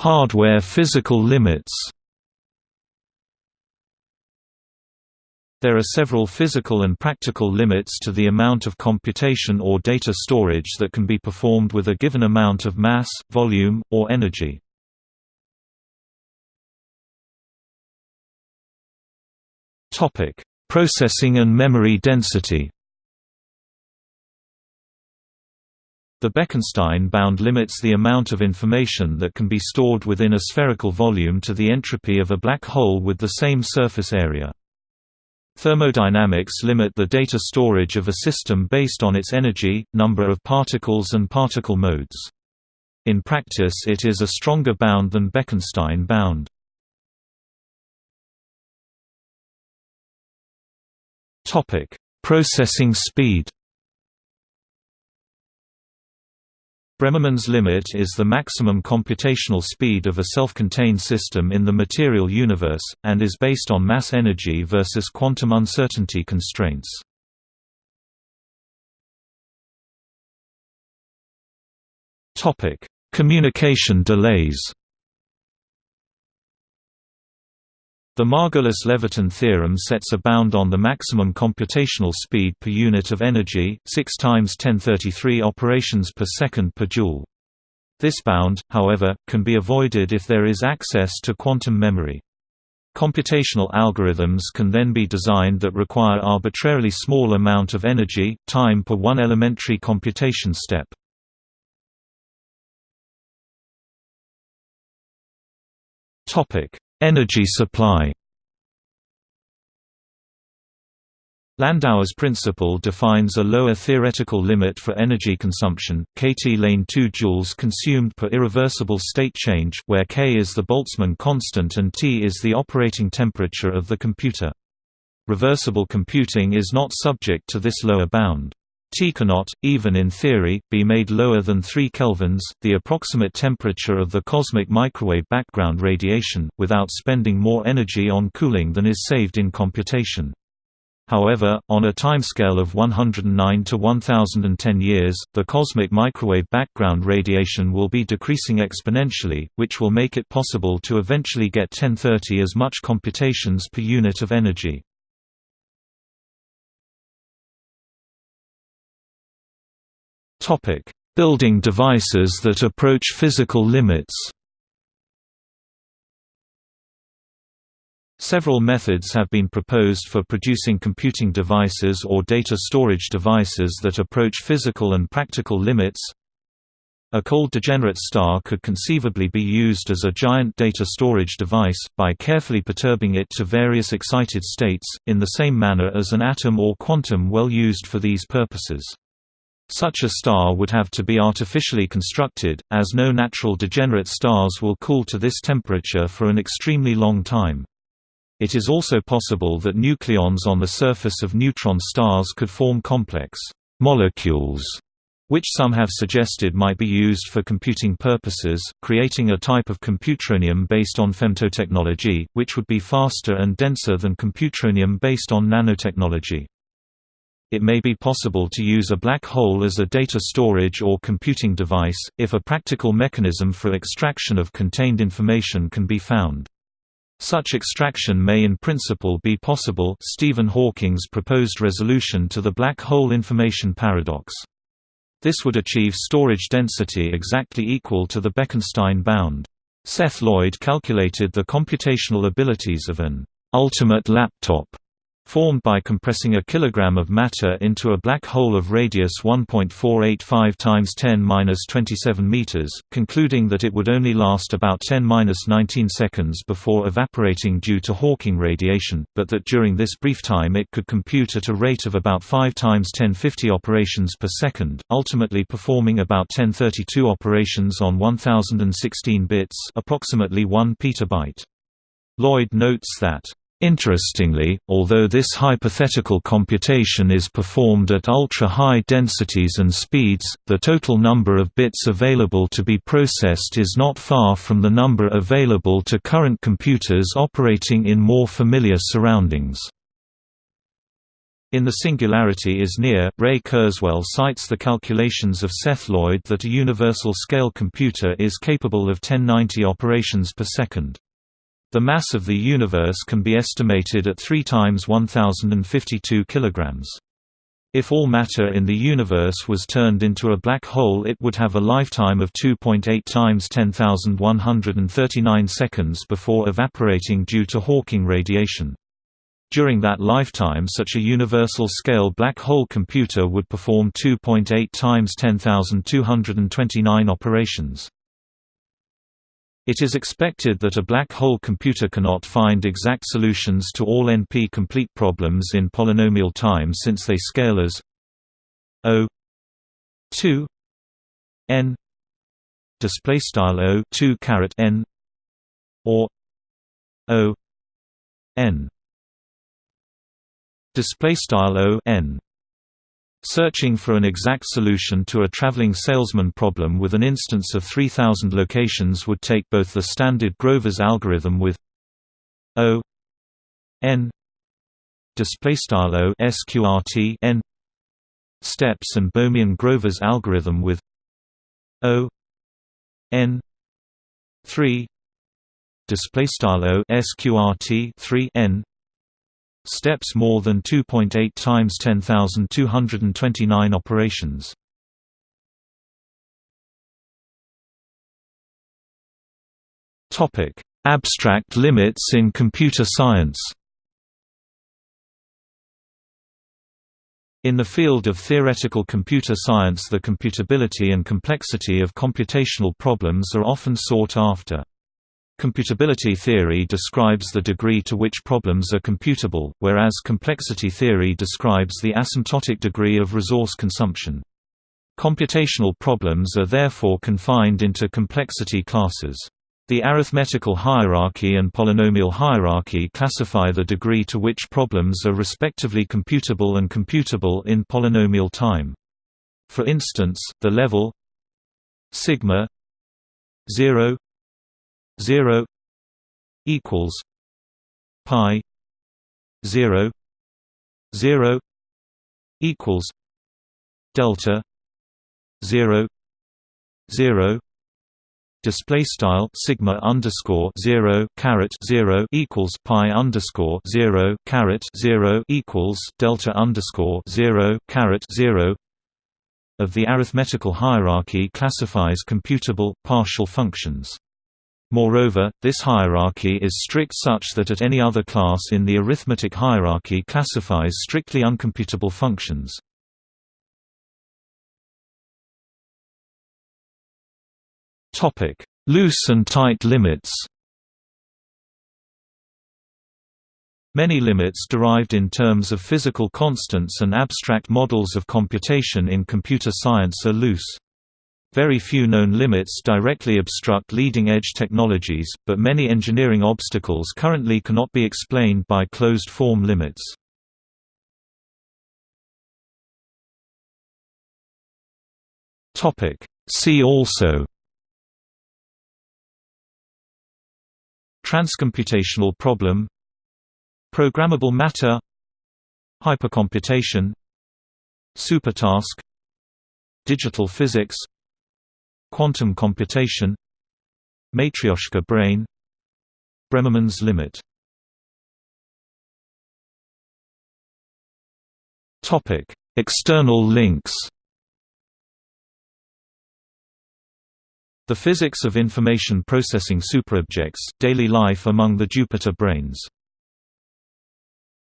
Hardware physical limits There are several physical and practical limits to the amount of computation or data storage that can be performed with a given amount of mass, volume, or energy. Processing and memory density The Bekenstein bound limits the amount of information that can be stored within a spherical volume to the entropy of a black hole with the same surface area. Thermodynamics limit the data storage of a system based on its energy, number of particles and particle modes. In practice it is a stronger bound than Bekenstein bound. Processing speed Bremermann's limit is the maximum computational speed of a self-contained system in the material universe, and is based on mass energy versus quantum uncertainty constraints. Communication delays The Margolus-Levitin theorem sets a bound on the maximum computational speed per unit of energy, 6 times 1033 operations per second per joule. This bound, however, can be avoided if there is access to quantum memory. Computational algorithms can then be designed that require arbitrarily small amount of energy, time per one elementary computation step. Topic: Energy supply Landauer's principle defines a lower theoretical limit for energy consumption, kT lane 2 joules consumed per irreversible state change where K is the Boltzmann constant and T is the operating temperature of the computer. Reversible computing is not subject to this lower bound. T cannot, even in theory, be made lower than 3 kelvins, the approximate temperature of the cosmic microwave background radiation, without spending more energy on cooling than is saved in computation. However, on a timescale of 109 to 1010 years, the cosmic microwave background radiation will be decreasing exponentially, which will make it possible to eventually get 1030 as much computations per unit of energy. Topic: Building devices that approach physical limits. Several methods have been proposed for producing computing devices or data storage devices that approach physical and practical limits. A cold degenerate star could conceivably be used as a giant data storage device, by carefully perturbing it to various excited states, in the same manner as an atom or quantum well used for these purposes. Such a star would have to be artificially constructed, as no natural degenerate stars will cool to this temperature for an extremely long time. It is also possible that nucleons on the surface of neutron stars could form complex molecules, which some have suggested might be used for computing purposes, creating a type of computronium based on femtotechnology, which would be faster and denser than computronium based on nanotechnology. It may be possible to use a black hole as a data storage or computing device, if a practical mechanism for extraction of contained information can be found. Such extraction may in principle be possible Stephen Hawking's proposed resolution to the black hole information paradox. This would achieve storage density exactly equal to the Bekenstein bound. Seth Lloyd calculated the computational abilities of an ultimate laptop formed by compressing a kilogram of matter into a black hole of radius 1.485 times 10^-27 meters, concluding that it would only last about 10^-19 seconds before evaporating due to Hawking radiation, but that during this brief time it could compute at a rate of about 5 times 1050 operations per second, ultimately performing about 1032 operations on 1016 bits, approximately 1 petabyte. Lloyd notes that Interestingly, although this hypothetical computation is performed at ultra-high densities and speeds, the total number of bits available to be processed is not far from the number available to current computers operating in more familiar surroundings. In The Singularity is Near, Ray Kurzweil cites the calculations of Seth Lloyd that a universal-scale computer is capable of 1090 operations per second. The mass of the universe can be estimated at 3 times 1052 kilograms. If all matter in the universe was turned into a black hole it would have a lifetime of 2.8 times 10,139 seconds before evaporating due to Hawking radiation. During that lifetime such a universal-scale black hole computer would perform 2.8 times 10,229 operations. It is expected that a black hole computer cannot find exact solutions to all NP-complete problems in polynomial time since they scale as O 2 n display style O 2 caret n or O n display style o n Searching for an exact solution to a traveling salesman problem with an instance of 3000 locations would take both the standard Grover's algorithm with O n sqrt n steps and Bohmian Grover's algorithm with O n 3 display style O sqrt 3 n steps more than 2.8 times 10,229 operations. Topic: Abstract limits in computer science. In the field of theoretical computer science the computability and complexity of computational problems are often sought after. Computability theory describes the degree to which problems are computable, whereas complexity theory describes the asymptotic degree of resource consumption. Computational problems are therefore confined into complexity classes. The arithmetical hierarchy and polynomial hierarchy classify the degree to which problems are respectively computable and computable in polynomial time. For instance, the level sigma 0 0 equals pi 0 0 equals delta 0 0 display style sigma underscore 0 caret 0 equals pi underscore 0 caret 0 equals delta underscore 0 caret 0 of the arithmetical hierarchy classifies computable partial functions Moreover, this hierarchy is strict such that at any other class in the arithmetic hierarchy classifies strictly uncomputable functions. Loose and tight limits Many limits derived in terms of physical constants and abstract models of computation in computer science are loose. Very few known limits directly obstruct leading-edge technologies, but many engineering obstacles currently cannot be explained by closed-form limits. See also Transcomputational problem Programmable matter Hypercomputation Supertask Digital physics Quantum computation Matryoshka brain Bremermann's limit. External links. The Physics of Information Processing Superobjects, Daily Life Among the Jupiter Brains